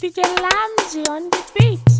DJ Lamzy on the beat.